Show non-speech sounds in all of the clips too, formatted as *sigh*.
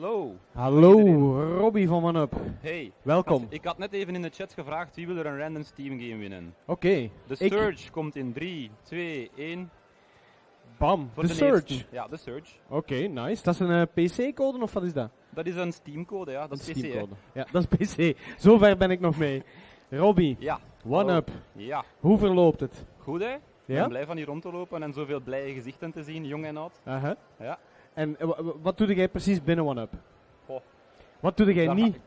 Hallo. Hallo. Robbie van OneUp. Hey. Welkom. Ik had net even in de chat gevraagd wie wil er een random Steam game winnen. Oké, De ik- Surge komt in 3, 2, 1. bam, de de Surge. eerste. Ja, de Surge. Oké, nice. Dat is een eh, PC-code of wat is dat? Dat is een Steam-code, ja. Dat is Een PC, hè. Ja, dat is PC. Zover ben ik nog mee. Robbie, Ja. OneUp. Ja. Hoe verloopt het? Goed, hè? Ik Ja? ben blij van hier rond te lopen en zoveel blije gezichten te zien, jong en oud. Aha. Ja. En eh, wa- wa- wat doe jij precies binnen OneUp? Wat doe jij Daar niet?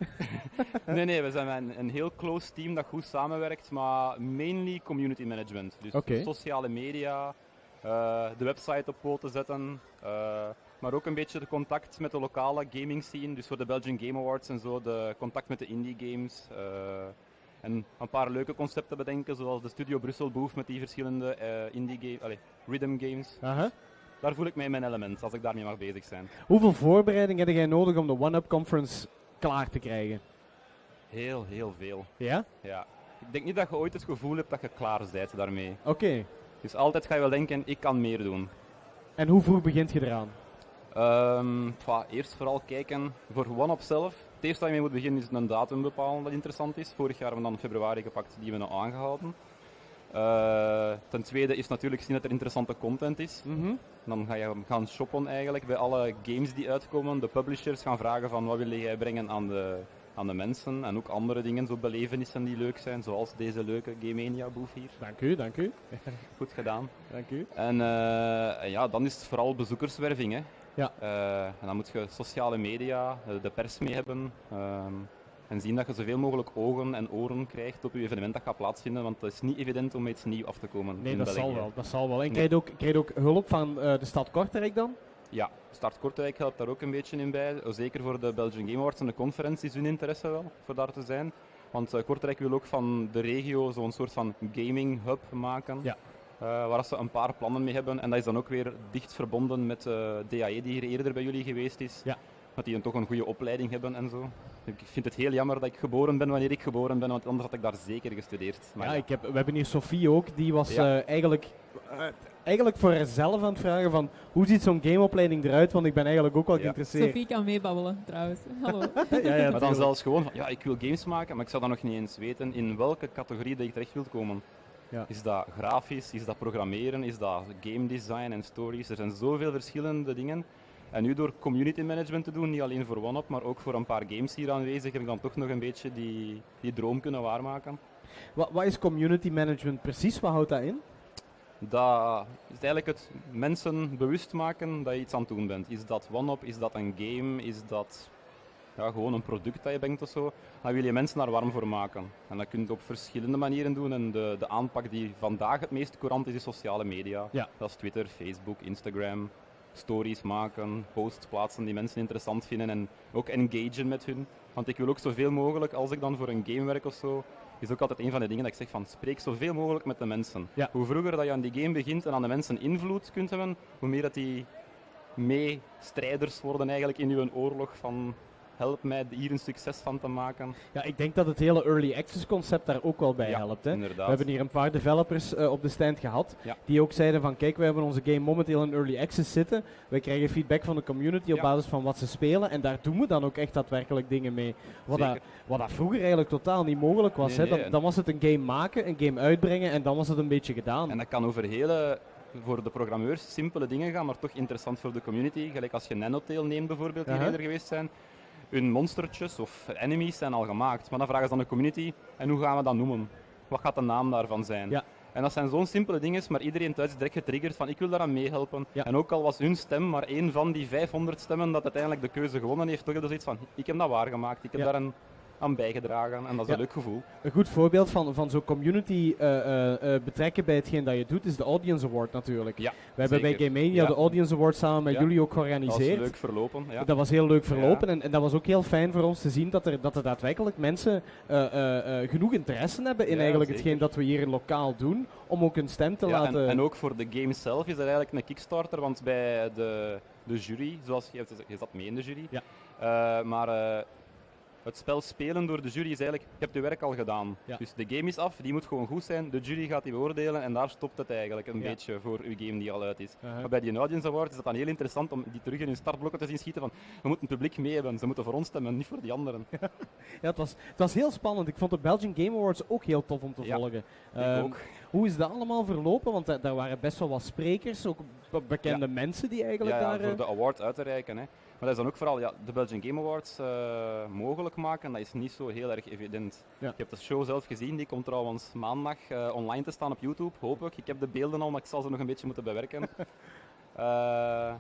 *laughs* Nee, nee, we zijn een, een heel close team dat goed samenwerkt, maar mainly community management. Dus sociale media, eh, de website op poten zetten, eh, maar ook een beetje de contact met de lokale gaming scene. Dus voor de Belgian Game Awards en zo, de contact met de indie games. en een paar leuke concepten bedenken, zoals de Studio Brussel Booth met die verschillende indie game, allee, rhythm games. Daar voel ik mij in mijn element, als ik daarmee mag bezig zijn. Hoeveel voorbereiding heb jij nodig om de OneUp Conference klaar te krijgen? Heel, heel veel. Ja? Ja. Ik denk niet dat je ooit het gevoel hebt dat je klaar bent daarmee. Oké. Dus altijd ga je wel denken, ik kan meer doen. En hoe vroeg begint je eraan? Ehm, pwa, eerst vooral kijken voor OneUp zelf. Het eerste waar je mee moet beginnen is een datum bepalen dat interessant is. Vorig jaar hebben we dan februari gepakt, die hebben we nou aangehouden. Eh, ten tweede is natuurlijk zien dat er interessante content is. Mhm. Dan ga je gaan shoppen eigenlijk bij alle games die uitkomen. De publishers gaan vragen van wat wil jij brengen aan de, aan de mensen. En ook andere dingen, zo belevenissen die leuk zijn. Zoals deze leuke Game Mania boef hier. Dank u, dank u. *laughs* Goed gedaan. Dank u. En, eh, ja, dan is het vooral bezoekerswerving. Hè. Ja. Eh, en dan moet je sociale media, de pers mee hebben. ehm, en zien dat je zoveel mogelijk ogen en oren krijgt op je evenement dat gaat plaatsvinden. Want het is niet evident om iets nieuws af te komen. Nee, dat België. zal wel. Dat zal wel. En Nee. krijg je ook, krijg je ook hulp van eh, de stad Kortrijk dan? Ja, Start Kortrijk helpt daar ook een beetje in bij. Eh, Zeker voor de Belgian Game Awards en de conferentie is hun interesse wel voor daar te zijn. Want eh, Kortrijk wil ook van de regio zo'n soort van gaming hub maken. Ja. Waar ze een paar plannen mee hebben. En dat is dan ook weer dicht verbonden met eh DAE, die hier eerder bij jullie geweest is. Ja. Dat die een, toch een goede opleiding hebben en zo. Ik vind het heel jammer dat ik geboren ben wanneer ik geboren ben, want anders had ik daar zeker gestudeerd. Maar ja, ja. Ik heb, we hebben hier Sophie ook, die was Ja. eh, eigenlijk, eh, eigenlijk voor haarzelf aan het vragen van hoe ziet zo'n gameopleiding eruit, want ik ben eigenlijk ook wel Ja. geïnteresseerd. Sophie kan meebabbelen trouwens. *laughs* Hallo. ja, ja, Maar dan zelfs gewoon van, ja, ik wil games maken, maar ik zou dan nog niet eens weten in welke categorie dat ik terecht wil komen. Ja. Is dat grafisch, is dat programmeren, is dat game design en stories? Er zijn zoveel verschillende dingen. En nu door community management te doen, niet alleen voor OneUp, maar ook voor een paar games hier aanwezig, heb ik dan toch nog een beetje die, die droom kunnen waarmaken. Wat, wat is community management precies? Wat houdt dat in? Dat is eigenlijk het mensen bewust maken dat je iets aan het doen bent. Is dat OneUp, is dat een game, is dat ja, gewoon een product dat je brengt of zo, dan wil je mensen daar warm voor maken. En dat kun je op verschillende manieren doen. En de, de aanpak die vandaag het meest courant is, is sociale media. Ja. Dat is Twitter, Facebook, Instagram. Stories maken, posts plaatsen die mensen interessant vinden en ook engagen met hun. Want ik wil ook zoveel mogelijk, als ik dan voor een game werk of zo, is ook altijd een van de dingen dat ik zeg van spreek zoveel mogelijk met de mensen. Ja. Hoe vroeger dat je aan die game begint en aan de mensen invloed kunt hebben, hoe meer dat die mee strijders worden eigenlijk in uw oorlog van help mij hier een succes van te maken. Ja, ik denk dat het hele early access concept daar ook wel bij Ja, helpt. Hè. Inderdaad. We hebben hier een paar developers eh, op de stand gehad, Ja. die ook zeiden van kijk, we hebben onze game momenteel in early access zitten. Wij krijgen feedback van de community op Ja. basis van wat ze spelen en daar doen we dan ook echt daadwerkelijk dingen mee. Wat, dat, wat dat vroeger eigenlijk totaal niet mogelijk was. Nee, hè. Dan, was het een game maken, een game uitbrengen en dan was het een beetje gedaan. En dat kan over hele, voor de programmeurs, simpele dingen gaan, maar toch interessant voor de community. Gelijk als je Nanotale neemt bijvoorbeeld, die eerder geweest zijn. Hun monstertjes of enemies zijn al gemaakt, maar dan vragen ze aan de community, en hoe gaan we dat noemen? Wat gaat de naam daarvan zijn? Ja. En dat zijn zo'n simpele dingen, maar iedereen thuis is direct getriggerd van ik wil daaraan meehelpen. Ja. En ook al was hun stem maar één van die 500 stemmen dat uiteindelijk de keuze gewonnen heeft, toch dat zoiets van ik heb dat waargemaakt, ik heb Ja. daar een, aan bijgedragen en dat is Ja. een leuk gevoel. Een goed voorbeeld van, van zo'n community eh, eh, eh, betrekken bij hetgeen dat je doet is de Audience Award natuurlijk. Ja, We hebben bij. Game Mania Ja. de Audience Award samen met jullie ook Dat was georganiseerd. leuk verlopen. Ja. Dat was heel leuk verlopen en, en dat was ook heel fijn voor ons te zien dat er, dat er daadwerkelijk mensen genoeg interesse hebben in eigenlijk zeker. hetgeen dat we hier lokaal doen, om ook een stem te laten... en, en ook voor de game zelf is dat eigenlijk een kickstarter, want bij de, de jury, zoals je, je zat mee in de jury, Ja. maar het spel spelen door de jury is eigenlijk, je hebt je werk al gedaan. Ja. Dus de game is af, die moet gewoon goed zijn, de jury gaat die beoordelen en daar stopt het eigenlijk een Ja. beetje voor uw game die al uit is. Uh-huh. Maar bij die Audience Award is het dan heel interessant om die terug in hun startblokken te zien schieten van, we moeten het publiek mee hebben, ze moeten voor ons stemmen, niet voor die anderen. *laughs* Ja, het was, het was heel spannend. Ik vond de Belgian Game Awards ook heel tof om te volgen. Ehm, ook. Hoe is dat allemaal verlopen? Want da- daar waren best wel wat sprekers, ook be- bekende mensen die eigenlijk Ja, ja, daar... voor eh, de award uit te reiken. Hè. Maar dat is dan ook vooral ja, de Belgian Game Awards eh, mogelijk maken, dat is niet zo heel erg evident. Ja. Je hebt de show zelf gezien, die komt trouwens maandag eh, online te staan op YouTube, hoop ik. Ik heb de beelden al, maar ik zal ze nog een beetje moeten bewerken. *laughs* Eh,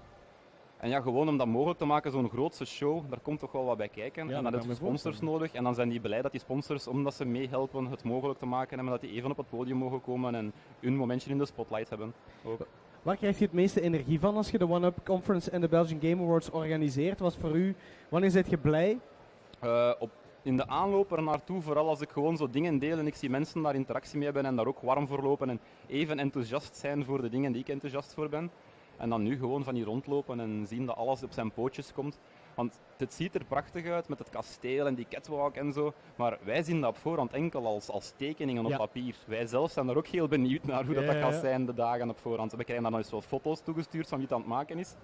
en ja, gewoon om dat mogelijk te maken, zo'n grootste show, daar komt toch wel wat bij kijken. Ja, en dan heb je ik sponsors nodig. En dan zijn die blij dat die sponsors, omdat ze meehelpen, het mogelijk te maken hebben, dat die even op het podium mogen komen en hun momentje in de spotlight hebben. Ook. Waar krijg je het meeste energie van als je de One Up Conference en de Belgian Game Awards organiseert? Was voor u, wanneer zit je blij? Eh, op, in de aanloop er naartoe, vooral als ik gewoon zo dingen deel en ik zie mensen daar interactie mee hebben en daar ook warm voor lopen en even enthousiast zijn voor de dingen die ik enthousiast voor ben. En dan nu gewoon van hier rondlopen en zien dat alles op zijn pootjes komt. Want het ziet er prachtig uit met het kasteel en die catwalk en zo. Maar wij zien dat op voorhand enkel als, als tekeningen op Ja. papier. Wij zelf zijn er ook heel benieuwd naar hoe dat, Ja, dat gaat zijn de dagen op voorhand. We krijgen dan nog eens wat foto's toegestuurd van wie het aan het maken is.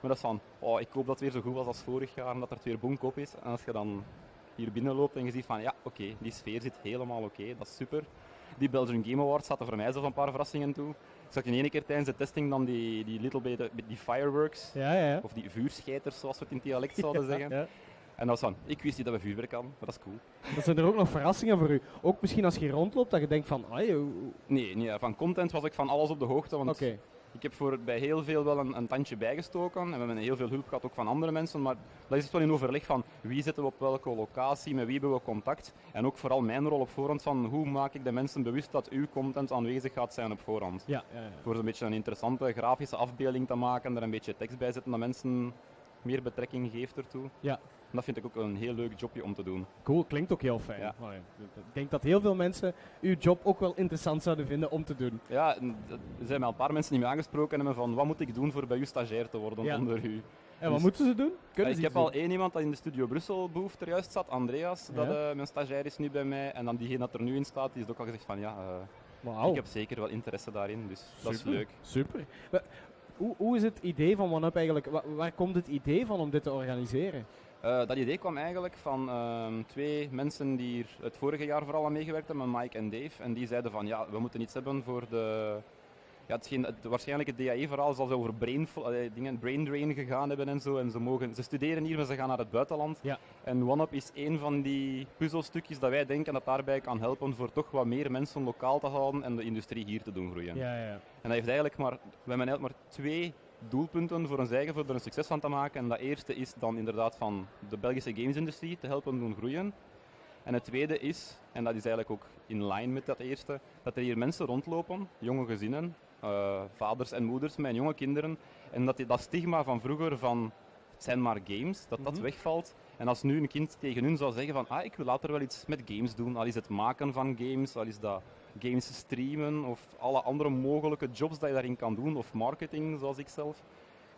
Maar dat is van, oh, ik hoop dat het weer zo goed was als vorig jaar en dat er het weer boomkop is. En als je dan hier binnenloopt en je ziet van, ja, oké, die sfeer zit helemaal oké, dat is super. Die Belgian Game Awards zaten voor mij zelf een paar verrassingen toe. Ik zag in ene keer tijdens de testing dan die, die little bit, die fireworks, Ja, ja, of die vuurscheiters zoals we het in het dialect zouden zeggen. Ja. En dat was van, ik wist niet dat we vuurwerk hadden, maar dat is cool. Dan zijn er ook nog verrassingen voor u. Ook misschien als je rondloopt, dat je denkt van, ah, Nee, nee, van content was ik van alles op de hoogte, want oké. Ik heb voor bij heel veel wel een, een tandje bijgestoken en we hebben heel veel hulp gehad ook van andere mensen, maar dat is het wel in overleg van wie zitten we op welke locatie, met wie hebben we contact en ook vooral mijn rol op voorhand van hoe maak ik de mensen bewust dat uw content aanwezig gaat zijn op voorhand. Ja, ja, ja. Voor zo'n beetje een interessante grafische afbeelding te maken en er een beetje tekst bij zetten dat mensen meer betrekking geeft ertoe. Ja. En dat vind ik ook een heel leuk jobje om te doen. Cool, klinkt ook heel fijn. Ja. Maar Ik denk dat heel veel mensen uw job ook wel interessant zouden vinden om te doen. Ja, er zijn mij al een paar mensen die me aangesproken hebben van wat moet ik doen voor bij u stagiair te worden Ja. onder u. En wat Dus- moeten ze doen? Ja, Kunnen ik ze heb al één iemand dat in de studio Brussel behoeft er juist zat, Andreas, dat Ja. eh, mijn stagiair is nu bij mij. En dan diegene dat er nu in staat, die is ook al gezegd van ja, eh, ik heb zeker wel interesse daarin, dus dat is Super, leuk. Super. Wa- Hoe, hoe is het idee van OneUp eigenlijk? Wa- waar komt het idee van om dit te organiseren? Eh, dat idee kwam eigenlijk van ehm, twee mensen die hier het vorige jaar vooral aan meegewerkt hebben, Mike en Dave. En die zeiden van ja, we moeten iets hebben voor de... Ja, hetgeen, het, waarschijnlijk het DAE-verhaal zal over brain, dingen, brain drain gegaan hebben en zo. En ze, mogen, ze studeren hier, maar ze gaan naar het buitenland. Ja. En OneUp is een van die puzzelstukjes dat wij denken dat daarbij kan helpen voor toch wat meer mensen lokaal te houden en de industrie hier te doen groeien. Ja, ja. En dat heeft eigenlijk maar, we hebben eigenlijk maar twee doelpunten voor ons eigen, voor er een succes van te maken. En dat eerste is dan inderdaad van de Belgische gamesindustrie te helpen doen groeien. En het tweede is, en dat is eigenlijk ook in lijn met dat eerste, dat er hier mensen rondlopen, jonge gezinnen, eh, vaders en moeders met jonge kinderen. En dat die, dat stigma van vroeger van het zijn maar games, dat dat Mhm. wegvalt. En als nu een kind tegen hun zou zeggen van ah, ik wil later wel iets met games doen, al is het maken van games, al is dat games streamen of alle andere mogelijke jobs dat je daarin kan doen, of marketing zoals ik zelf.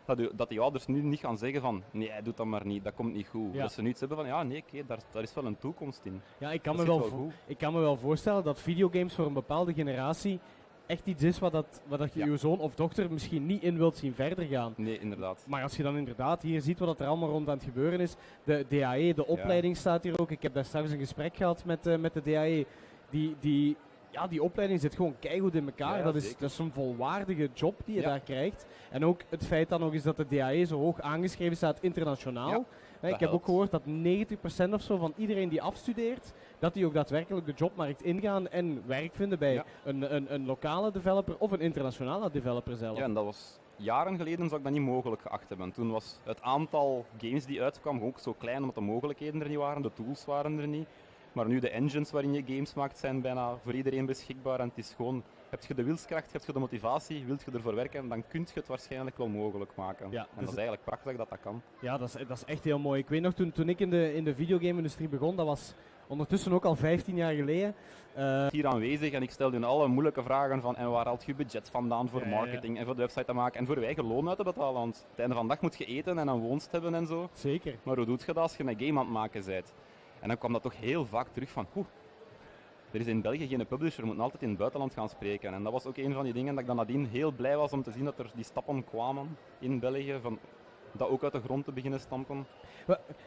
Dat, u- dat die ouders nu niet gaan zeggen van nee, doe dat maar niet, dat komt niet goed. Ja. Dat ze nu iets hebben van ja, nee, oké, daar, daar is wel een toekomst in. Ja, ik kan, Dat me wel ik kan me wel voorstellen dat videogames voor een bepaalde generatie echt iets is wat, dat, wat dat je Ja. uw zoon of dochter misschien niet in wilt zien verder gaan. Nee, inderdaad. Maar als je dan inderdaad hier ziet wat er allemaal rond aan het gebeuren is, de DAE, de opleiding staat hier ook. Ik heb daar straks een gesprek gehad met, eh, met de DAE. Die, die, ja, die opleiding zit gewoon keigoed in elkaar. Ja, dat, is, dat is een volwaardige job die je Ja. daar krijgt. En ook het feit dan nog eens dat de DAE zo hoog aangeschreven staat internationaal. Ja, ik dat heb ook gehoord dat 90% of zo van iedereen die afstudeert, dat die ook daadwerkelijk de jobmarkt ingaan en werk vinden bij een, een, een lokale developer of een internationale developer zelf. Ja, en dat was jaren geleden zou ik dat niet mogelijk geacht hebben. Toen was het aantal games die uitkwamen ook zo klein omdat de mogelijkheden er niet waren, de tools waren er niet. Maar nu de engines waarin je games maakt zijn bijna voor iedereen beschikbaar en het is gewoon, heb je de wilskracht, heb je de motivatie, wilt je ervoor werken, dan kun je het waarschijnlijk wel mogelijk maken. Ja, en dus dat is eigenlijk prachtig dat dat kan. Ja, dat is, dat is echt heel mooi. Ik weet nog, toen, toen ik in de, in de videogame-industrie begon, dat was ondertussen ook al 15 jaar geleden. Eh, hier aanwezig en ik stelde hun alle moeilijke vragen van en waar haalt je budget vandaan voor Ja, ja, ja. marketing en voor de website te maken en voor eigen loon uit te betalen. Want het einde van de dag moet je eten en een woonst hebben en zo. zeker. Maar hoe doet je dat als je een game aan het maken bent? En dan kwam dat toch heel vaak terug van, oeh, er is in België geen publisher, we moeten altijd in het buitenland gaan spreken. En dat was ook een van die dingen dat ik dan nadien heel blij was om te zien dat er die stappen kwamen in België, van dat ook uit de grond te beginnen stampen.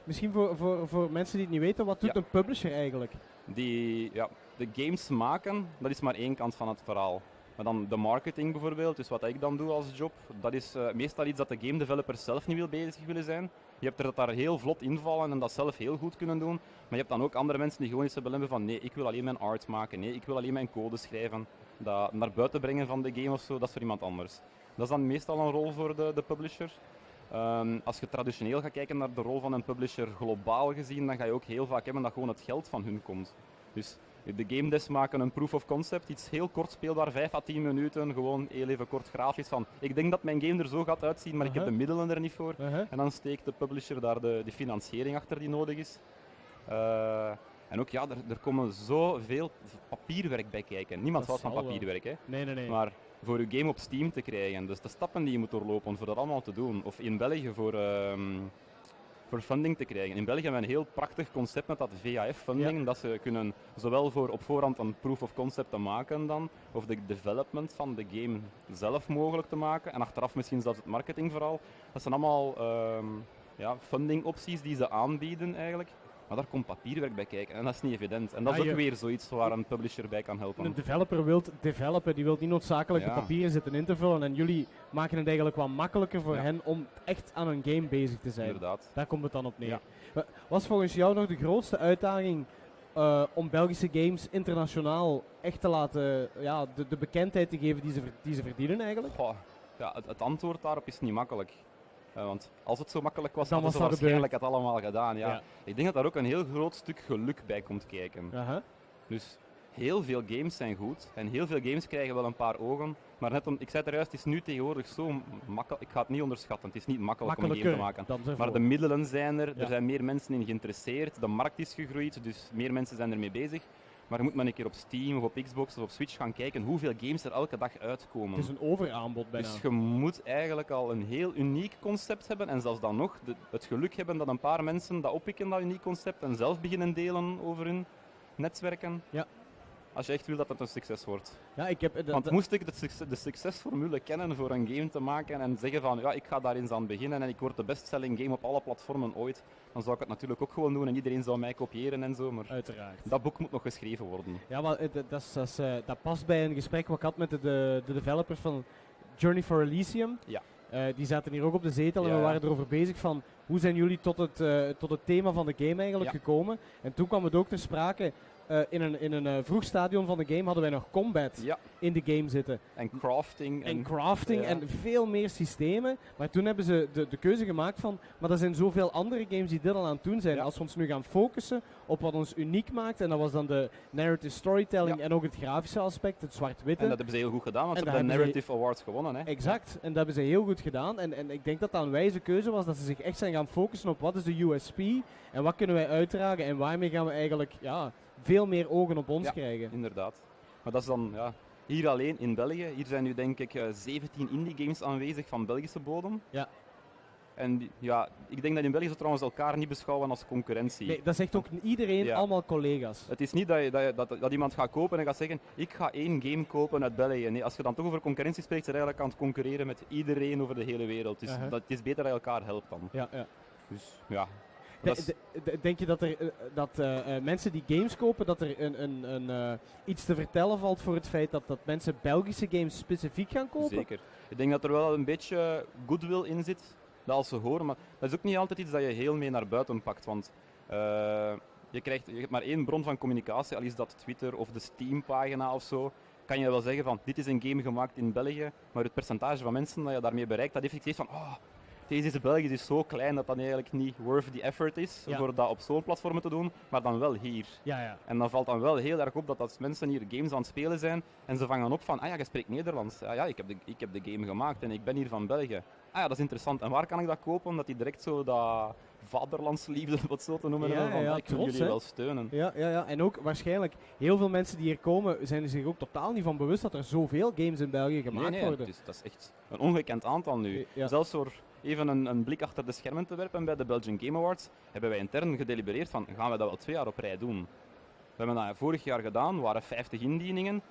Misschien voor, voor, voor mensen die het niet weten, wat doet Ja. een publisher eigenlijk? Die, ja, de games maken, dat is maar één kant van het verhaal. Maar dan de marketing bijvoorbeeld, dus wat ik dan doe als job, dat is eh, meestal iets dat de game developers zelf niet wil bezig willen zijn. Je hebt er dat daar heel vlot invallen en dat zelf heel goed kunnen doen. Maar je hebt dan ook andere mensen die gewoon iets hebben van nee, ik wil alleen mijn art maken, nee, ik wil alleen mijn code schrijven. Dat naar buiten brengen van de game of zo, dat is voor iemand anders. Dat is dan meestal een rol voor de, de publisher. Ehm, als je traditioneel gaat kijken naar de rol van een publisher globaal gezien, dan ga je ook heel vaak hebben dat gewoon het geld van hun komt. Dus de game des maken een proof of concept, iets heel kort speelbaar, 5 à 10 minuten, gewoon heel even kort grafisch van ik denk dat mijn game er zo gaat uitzien, maar ik heb Aha. de middelen er niet voor. Uh-huh. En dan steekt de publisher daar de, de financiering achter die nodig is. Eh, en ook ja, er, er komen zoveel papierwerk bij kijken. Niemand houdt van wel. papierwerk, hè. Nee, nee, nee. Maar voor je game op Steam te krijgen, dus de stappen die je moet doorlopen voor dat allemaal te doen, of in België voor, ehm, voor funding te krijgen. In België hebben we een heel prachtig concept met dat VAF-funding, dat ze kunnen zowel voor op voorhand een proof of concept te maken dan, of de development van de game zelf mogelijk te maken, en achteraf misschien zelfs het marketingverhaal. Dat zijn allemaal ehm, ja, funding opties die ze aanbieden eigenlijk. Maar daar komt papierwerk bij kijken en dat is niet evident. En dat is Ja, ook weer zoiets waar een publisher bij kan helpen. Een developer wil developen, die wil niet noodzakelijk de papieren zitten in te vullen. En jullie maken het eigenlijk wat makkelijker voor hen om echt aan een game bezig te zijn. Inderdaad. Daar komt het dan op neer. Ja. Wa- Was volgens jou nog de grootste uitdaging eh, om Belgische games internationaal echt te laten, ja, de, de bekendheid te geven die ze, die ze verdienen eigenlijk? Goh, ja, het, het antwoord daarop is niet makkelijk. Eh, want als het zo makkelijk was, Dan was ze dat waarschijnlijk het allemaal gedaan. Ja. Ja. Ik denk dat daar ook een heel groot stuk geluk bij komt kijken. Dus heel veel games zijn goed en heel veel games krijgen wel een paar ogen. Maar net om, ik zei het er juist, het is nu tegenwoordig zo makkelijk. Ik ga het niet onderschatten, het is niet makkelijk om een game te maken. Maar de middelen zijn er, Ja. er zijn meer mensen in geïnteresseerd, de markt is gegroeid, dus meer mensen zijn ermee bezig. Maar je moet maar een keer op Steam of op Xbox of op Switch gaan kijken hoeveel games er elke dag uitkomen. Het is een overaanbod bijna. Dus je moet eigenlijk al een heel uniek concept hebben en zelfs dan nog de- het geluk hebben dat een paar mensen dat oppikken, dat uniek concept, en zelf beginnen delen over hun netwerken. Ja. Als je echt wil dat het een succes wordt. ja, ik heb, dat- Want moest ik de, succes, de succesformule kennen voor een game te maken en zeggen van ja, ik ga daar eens aan beginnen en ik word de bestselling game op alle platformen ooit, dan zou ik het natuurlijk ook gewoon doen en iedereen zou mij kopiëren en zo, maar uiteraard. dat boek moet nog geschreven worden. Ja, maar dat, dat, is- dat, is, eh, dat past bij een gesprek wat ik had met de, de, de developers van Journey for Elysium. Ja. Eh, die zaten hier ook op de zetel en Ja, we waren erover bezig van hoe zijn jullie tot het, eh, tot het thema van de game eigenlijk Ja. gekomen. En toen kwam het ook ter sprake, eh, in een, in een eh, vroeg stadium van de game hadden wij nog combat Ja, in de game zitten. en crafting. En crafting ja. en veel meer systemen. Maar toen hebben ze de, de keuze gemaakt van, maar er zijn zoveel andere games die dit al aan het doen zijn. Ja. Als we ons nu gaan focussen op wat ons uniek maakt, en dat was dan de narrative storytelling en ook het grafische aspect, het zwart-witte. En dat hebben ze heel goed gedaan, want ze hebben de Narrative Awards gewonnen. Hè? Exact, en dat hebben ze heel goed gedaan. En, en ik denk dat dat een wijze keuze was, dat ze zich echt zijn gaan focussen op wat is de USP en wat kunnen wij uitdragen en waarmee gaan we eigenlijk ja, veel meer ogen op ons Ja. krijgen. Inderdaad. Maar dat is dan ja, hier alleen in België. Hier zijn nu denk ik eh, 17 indie games aanwezig van Belgische bodem. Ja. En ja, ik denk dat in België ze trouwens elkaar niet beschouwen als concurrentie. Nee, dat zegt ook iedereen, Ja. allemaal collega's. Het is niet dat, je, dat, je- dat, dat iemand gaat kopen en gaat zeggen, ik ga één game kopen uit België. Nee, als je dan toch over concurrentie spreekt, zijn je eigenlijk aan het concurreren met iedereen over de hele wereld. Dus dat, het is beter dat je elkaar helpt dan. Ja, ja. Dus ja. De- de- denk je dat er eh, dat eh, eh, mensen die games kopen, dat er een, een, een, iets te vertellen valt voor het feit dat, dat mensen Belgische games specifiek gaan kopen? Zeker. Ik denk dat er wel een beetje goodwill in zit, horen. Maar dat is ook niet altijd iets dat je heel mee naar buiten pakt. Want eh, je, krijgt, je hebt maar één bron van communicatie, al is dat Twitter of de Steam-pagina of zo. Kan je wel zeggen van, dit is een game gemaakt in België, maar het percentage van mensen dat je daarmee bereikt, dat effectief van, oh, deze is Belgisch is zo klein dat dat eigenlijk niet worth the effort is Ja. voor dat op zo'n platform te doen, maar dan wel hier. Ja, ja. En dan valt dan wel heel erg op dat als mensen hier games aan het spelen zijn en ze vangen op van, ah ja, je spreekt Nederlands. Ah ja, ik heb, de, ik heb de game gemaakt en ik ben hier van België. Ah ja, dat is interessant. En waar kan ik dat kopen? Dat die direct zo dat vaderlandsliefde, wat zo te noemen, Ja, hebben van, ja, ik wil trots, jullie wel steunen. Ja, ja, ja. En ook waarschijnlijk, heel veel mensen die hier komen, zijn er zich ook totaal niet van bewust dat er zoveel games in België gemaakt nee, nee, worden. is, dat is echt een ongekend aantal nu. Ja. Zelfs voor even een, een blik achter de schermen te werpen bij de Belgian Game Awards, hebben wij intern gedelibereerd van gaan we dat wel twee jaar op rij doen. We hebben dat vorig jaar gedaan, er waren 50 indieningen.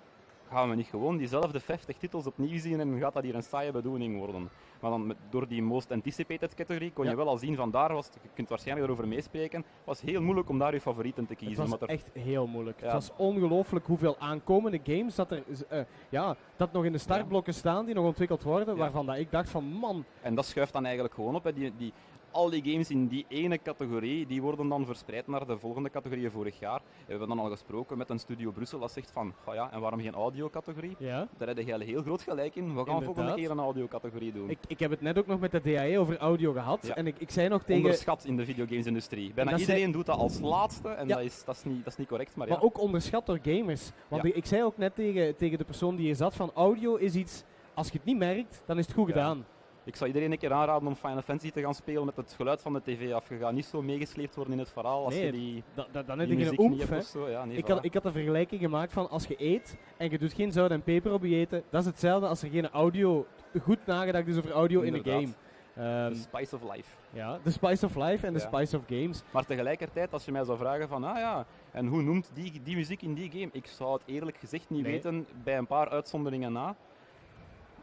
Gaan we niet gewoon diezelfde 50 titels opnieuw zien en gaat dat hier een saaie bedoeling worden? Maar dan met, door die most anticipated categorie kon Ja. je wel al zien van daar was, je kunt waarschijnlijk erover meespreken, was heel moeilijk om daar je favorieten te Het kiezen. was omdat er echt heel moeilijk. Ja. Het was ongelooflijk hoeveel aankomende games dat er eh, ja, dat nog in de startblokken staan die nog ontwikkeld worden, waarvan dat ik dacht van man, En dat schuift dan eigenlijk gewoon op. Hè. Die, die, al die games in die ene categorie, die worden dan verspreid naar de volgende categorieën vorig jaar. We hebben dan al gesproken met een studio Brussel dat zegt van, "Goh ja, en waarom geen audio-categorie? ja. Daar heb je heel groot gelijk in. We gaan volgende keer een audio-categorie doen. Ik, ik heb het net ook nog met de DAE over audio gehad Ja. en ik, ik zei nog tegen, Onderschat in de videogamesindustrie. Bijna dat zei- iedereen doet dat als laatste en Ja. dat, is, dat, is niet, dat is niet correct. Maar, maar ja. ook onderschat door gamers. Want ik, ik zei ook net tegen, tegen de persoon die hier zat van audio is iets, als je het niet merkt, dan is het goed gedaan. Ik zou iedereen een keer aanraden om Final Fantasy te gaan spelen met het geluid van de tv af. Je gaat niet zo meegesleept worden in het verhaal als Nee, je die, Da, da, dan die heb je muziek een niet hebt hè. of zo. Ja, nee, Ik voilà. had, ik had een vergelijking gemaakt van als je eet en je doet geen zout en peper op je eten, dat is hetzelfde als er geen audio, goed nagedacht is over audio in de game. Inderdaad. Ehm, The spice of life. ja, de spice of life en de Ja. spice of games. Maar tegelijkertijd, als je mij zou vragen van, ah ja, en hoe noemt die, die muziek in die game? Ik zou het eerlijk gezegd niet Nee. weten, bij een paar uitzonderingen na.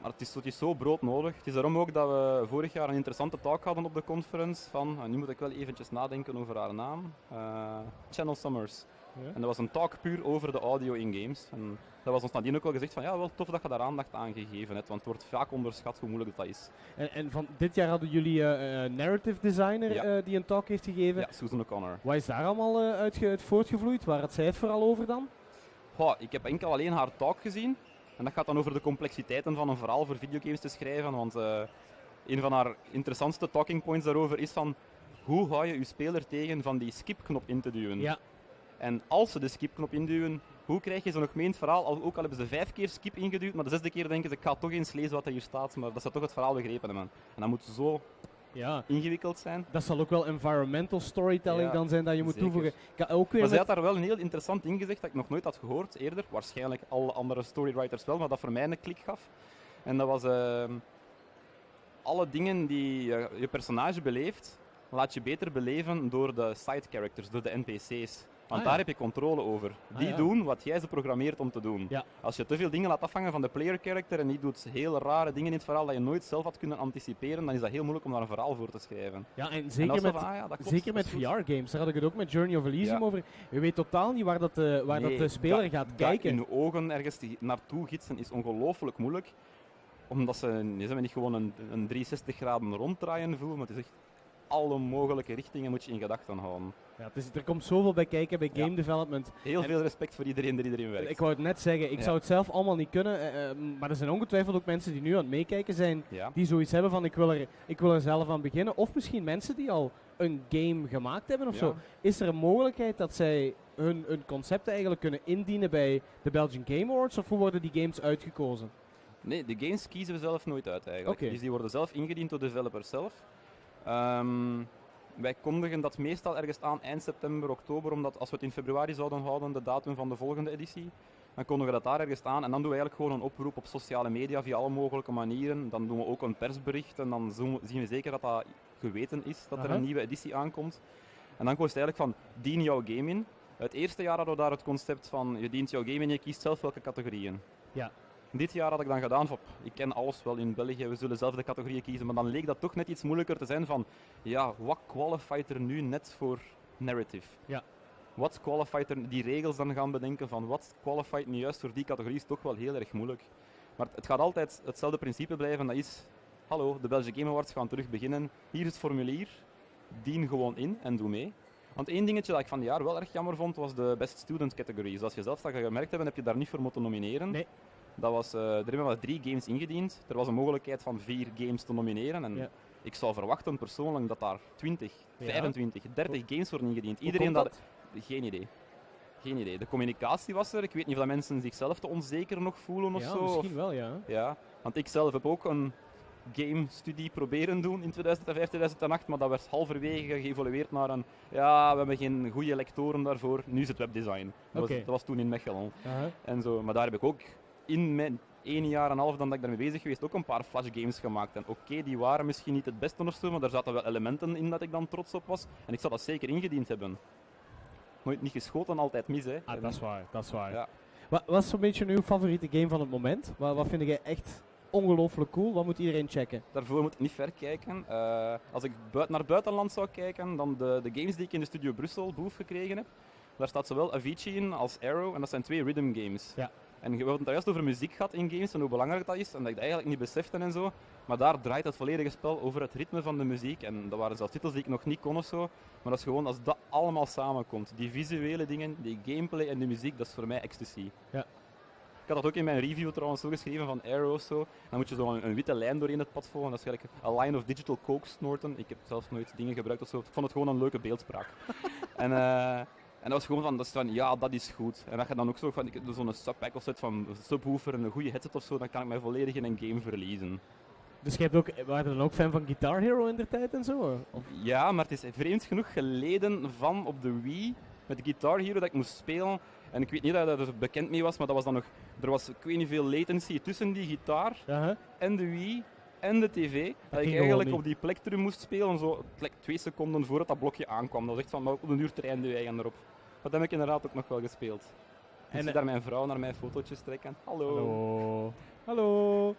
Maar het is, het is zo broodnodig. Het is daarom ook dat we vorig jaar een interessante talk hadden op de conference van, nu moet ik wel eventjes nadenken over haar naam, eh, Channel Summers. Ja. En dat was een talk puur over de audio in games. En dat was ons nadien ook wel gezegd van, ja, wel tof dat je daar aandacht aan gegeven hebt, want het wordt vaak onderschat hoe moeilijk dat is. En, en van dit jaar hadden jullie eh, een narrative designer Ja. eh, die een talk heeft gegeven. Ja, Susan O'Connor. Wat is daar allemaal eh, uit, uit voortgevloeid? Waar had zij het vooral over dan? Goh, ik heb enkel alleen haar talk gezien. En dat gaat dan over de complexiteiten van een verhaal voor videogames te schrijven. Want eh, een van haar interessantste talking points daarover is van hoe hou je je speler tegen van die skipknop in te duwen. Ja, En als ze de skipknop induwen, hoe krijg je ze nog mee in het verhaal? Al, ook al hebben ze vijf keer skip ingeduwd, maar de zesde keer denken ze, ik ga toch eens lezen wat er hier staat. Maar dat ze toch het verhaal begrepen hebben. En dat moet zo ja. ingewikkeld zijn. Dat zal ook wel environmental storytelling Ja, dan zijn dat je moet zeker. toevoegen. Ook weer Maar zij had daar wel een heel interessant ingezegd dat ik nog nooit had gehoord eerder. Waarschijnlijk alle andere storywriters wel, maar dat voor mij een klik gaf. En dat was ehm, alle dingen die je personage beleeft, laat je beter beleven door de side characters, door de NPC's. Want Ah, daar heb je controle over. Ah, Die doen wat jij ze programmeert om te doen. Als je te veel dingen laat afhangen van de player character en die doet hele rare dingen in het verhaal dat je nooit zelf had kunnen anticiperen, dan is dat heel moeilijk om daar een verhaal voor te schrijven. ja, en zeker met, van, ah ja, dat klopt, Zeker met. VR-games, daar had ik het ook met Journey of Elysium over. Je weet totaal niet waar, dat de, waar dat de speler dat- gaat kijken. in de ogen ergens naartoe gidsen is ongelooflijk moeilijk. Omdat ze, ze niet gewoon een, een 360 graden ronddraaien voelen, maar het is echt alle mogelijke richtingen moet je in gedachten houden. Ja, het is, er komt zoveel bij kijken bij Ja. game development. Heel En- veel respect voor iedereen die erin werkt. Ik wou het net zeggen, ik Ja. zou het zelf allemaal niet kunnen. eh, eh, maar er zijn ongetwijfeld ook mensen die nu aan het meekijken zijn, ja. die zoiets hebben van ik wil, er, ik wil er zelf aan beginnen. Of misschien mensen die al een game gemaakt hebben of zo. Is er een mogelijkheid dat zij hun, hun concepten eigenlijk kunnen indienen bij de Belgian Game Awards? Of hoe worden die games uitgekozen? Nee, de games kiezen we zelf nooit uit eigenlijk. Dus die worden zelf ingediend door de developers zelf. Ehm, wij kondigen dat meestal ergens aan eind september, oktober, omdat als we het in februari zouden houden, de datum van de volgende editie, dan kondigen we dat daar ergens aan en dan doen we eigenlijk gewoon een oproep op sociale media via alle mogelijke manieren. Dan doen we ook een persbericht en dan zien we zeker dat dat geweten is, dat er een nieuwe editie aankomt. En dan kost het eigenlijk van, dien jouw game in. Het eerste jaar hadden we daar het concept van, je dient jouw game in je kiest zelf welke categorieën. Ja. Dit jaar had ik dan gedaan van, ik ken alles wel in België, we zullen zelf de categorieën kiezen. Maar dan leek dat toch net iets moeilijker te zijn van, ja, wat qualified er nu net voor narrative? Ja. Wat qualified er, die regels dan gaan bedenken van, wat qualified nu juist voor die categorie is toch wel heel erg moeilijk. Maar het gaat altijd hetzelfde principe blijven, dat is, hallo, de Belgian Game Awards gaan terug beginnen. Hier is het formulier, dien gewoon in en doe mee. Want één dingetje dat ik van het jaar wel erg jammer vond, was de Best Student categorie. Zoals je zelf dat gemerkt hebben, heb je daar niet voor moeten nomineren. Nee. Dat was, eh, er hebben maar drie games ingediend. Er was een mogelijkheid van vier games te nomineren. En Ja. ik zou verwachten persoonlijk dat daar 20, Ja. 25, 30 games worden ingediend. Iedereen dat... dat? Geen idee. Geen idee. De communicatie was er. Ik weet niet of dat mensen zichzelf te onzeker nog voelen of Ja, zo. misschien wel, ja. ja, want ik zelf heb ook een game-studie proberen doen in 2005, 2008, maar dat werd halverwege geëvolueerd naar een ja, we hebben geen goede lectoren daarvoor, nu is het webdesign. Dat, was, dat was toen in Mechelen en zo. Maar daar heb ik ook in mijn één jaar en een half dan dat ik daarmee bezig geweest ook een paar Flash games gemaakt. En oké, die waren misschien niet het beste of zo, maar daar zaten wel elementen in dat ik dan trots op was. En ik zou dat zeker ingediend hebben. Nooit niet geschoten, altijd mis, hè. Ah, dat is waar, dat is waar. Ja. Wat, wat is zo'n beetje uw favoriete game van het moment? Wat, wat vind jij echt ongelooflijk cool? Wat moet iedereen checken? Daarvoor moet ik niet ver kijken. Eh, als ik buit- naar buitenland zou kijken, dan de, de games die ik in de studio Brussel boef gekregen heb. Daar staat zowel Avicii in als Arrow en dat zijn twee rhythm games. Ja. En we hebben het daar juist over muziek gehad in games en hoe belangrijk dat is en dat ik dat eigenlijk niet besefte en zo. Maar daar draait het volledige spel over het ritme van de muziek en dat waren zelfs titels die ik nog niet kon of zo. Maar dat is gewoon als dat allemaal samenkomt. Die visuele dingen, die gameplay en de muziek, dat is voor mij ecstasy. Ja. Ik had dat ook in mijn review trouwens zo geschreven van Arrow of zo. Dan moet je zo een, een witte lijn doorheen het pad volgen. Dat is gelijk a line of digital coke snorten. Ik heb zelfs nooit dingen gebruikt of zo. Ik vond het gewoon een leuke beeldspraak. *laughs* en, eh, en dat was gewoon van, dat is van, ja, dat is goed. En dat je dan ook zo van, zo'n subpack of zet van subwoofer en een goede headset of zo, dan kan ik mij volledig in een game verliezen. Dus je hebt ook, waren dan ook fan van Guitar Hero in der tijd en zo? Of? Ja, maar het is vreemd genoeg geleden van op de Wii met Guitar Hero dat ik moest spelen. En ik weet niet dat je er bekend mee was, maar dat was dan nog, er was ik weet niet veel latency tussen die gitaar en de Wii en de tv. Dat, ik eigenlijk op die plek terug moest spelen, zo twee seconden voordat dat blokje aankwam. Dat was echt van, maar op een uur trainde wij erop. Dat heb ik inderdaad ook nog wel gespeeld. En zie daar mijn vrouw naar mijn fotootjes trekken. Hallo. Hallo. Hallo.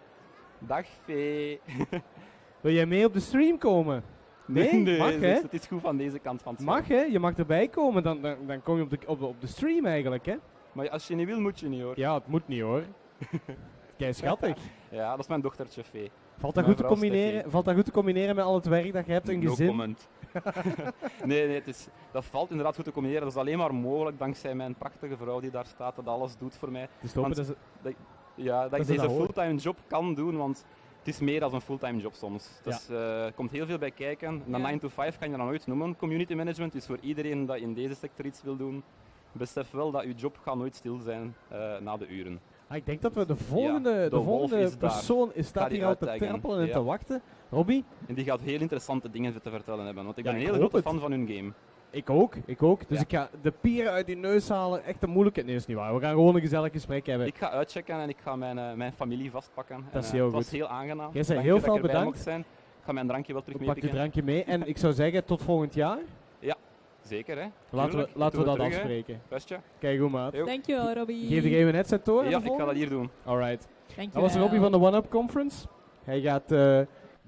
Dag Vee. *laughs* Wil jij mee op de stream komen? Nee? Mag, het hè? is- Het is goed van deze kant van het Mag hè? Je mag erbij komen, dan, dan, dan kom je op de, op, de, op de stream eigenlijk hè? Maar als je niet wil, moet je niet hoor. Ja, het moet niet hoor. *laughs* Kei schattig. Ja, dat is mijn dochtertje Vee. Valt dat, goed te combineren, valt dat goed te combineren met al het werk dat je hebt, een No gezin? comment. *laughs* nee, nee het is, dat valt inderdaad goed te combineren. Dat is alleen maar mogelijk dankzij mijn prachtige vrouw die daar staat, dat alles doet voor mij. Want- dat ze- Ja, dat, Dat ik ze deze dat hoort. fulltime job kan doen, want het is meer dan een fulltime job soms. Ja. Dus eh, er komt heel veel bij kijken. Een Ja. 9 to 5 kan je dan nooit noemen. Community management is voor iedereen dat in deze sector iets wil doen. Besef wel dat je job gaat nooit stil zijn eh, na de uren. Ah, ik denk dat we de volgende, de volgende is persoon is, staat hier al te trappelen en Ja. te wachten. Robbie? En die gaat heel interessante dingen te vertellen hebben, want ik Ja, ben een hele grote het. fan van hun game. Ik ook, ik ook. Dus ik ga de pieren uit die neus halen. Echt een moeilijke... Is niet waar. We gaan gewoon een gezellig gesprek hebben. Ik ga uitchecken en ik ga mijn, eh, mijn familie vastpakken. Dat is En, eh, heel het was goed. heel aangenaam. Jij zei heel veel bedankt. zijn. Ik ga mijn drankje wel terug Pak je meepikken. drankje mee. En ik zou zeggen, tot volgend jaar. Zeker, hè? Laten we, laten we dat terug, afspreken. Kijk hoe maat. Dankjewel, Robbie. Geef jij een headset door? Ja, de ik ga dat hier doen. Alright. Dankjewel. Dat was Robbie van de One Up Conference. Hij gaat eh,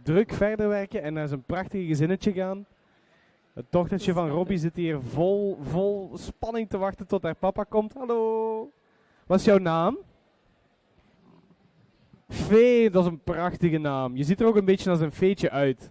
druk verder werken en naar zijn prachtige gezinnetje gaan. Het dochtertje van Robbie zit hier vol, vol spanning te wachten tot haar papa komt. Hallo. Wat is jouw naam? Vee, dat is een prachtige naam. Je ziet er ook een beetje als een veetje uit.